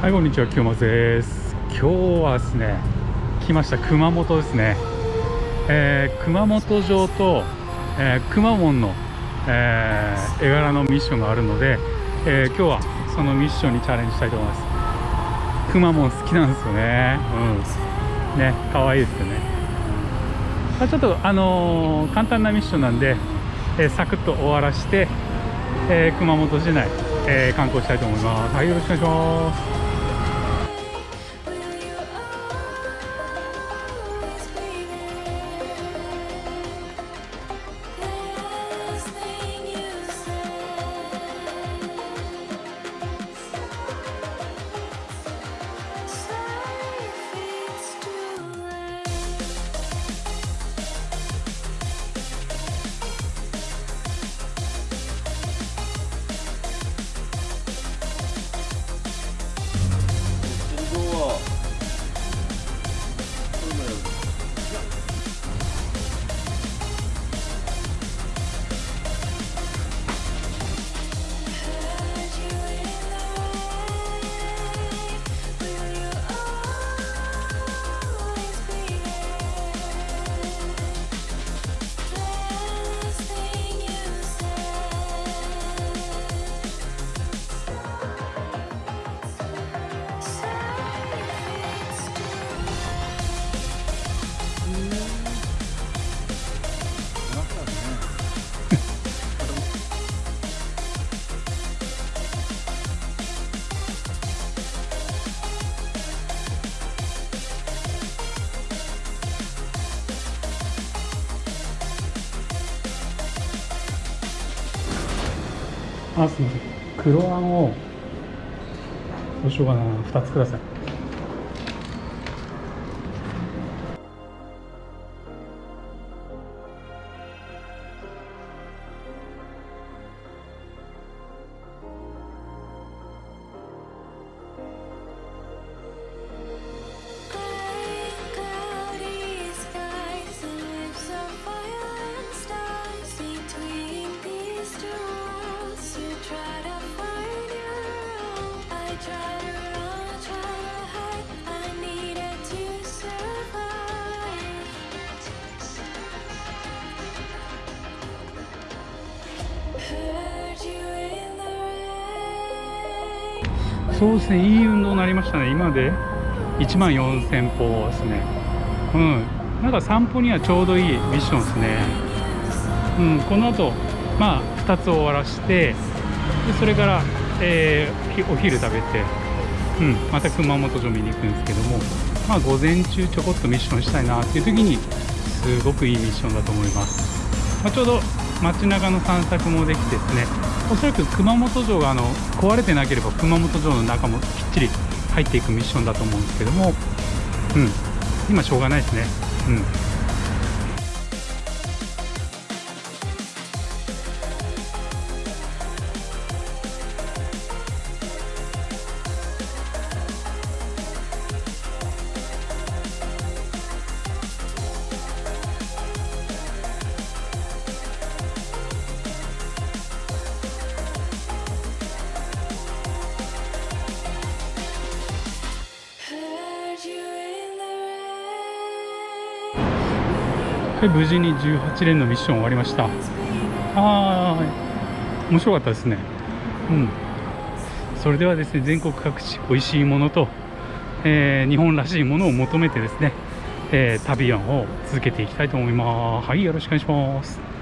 はいこんにちは清松です。今日はですね来ました熊本ですね、えー、熊本城と、えー、熊門の、えー、絵柄のミッションがあるので、え今日はそのミッションにチャレンジしたいと思います。熊門好きなんですよね。うん。ね可愛いですよね、まあ、ちょっとあの簡単なミッションなんで、えサクッと終わらして、え熊本市内えー、観光したいと思います。はい、よろしくお願いします。あすみません黒あんをどうしようかな2つください。そうですねいい運動になりましたね。今で1万4000歩ですね。うん。なんか散歩にはちょうどいいミッションですね。うん。この後まあ2つ終わらしてでそれから、えー、お昼食べてうん。また熊本城見に行くんですけどもまあ午前中ちょこっとミッションしたいなっていう時にすごくいいミッションだと思います、まあ、ちょうど街中の散策もできてですねおそらく熊本城があの壊れてなければ熊本城の中もきっちり入っていくミッションだと思うんですけども、うん、今しょうがないですね。うんはい、無事に18連のミッション終わりました。あ面白かったですね。うん。それではですね全国各地美味しいものと、えー、日本らしいものを求めてですね、えー、旅を続けていきたいと思います。はいよろしくお願いします。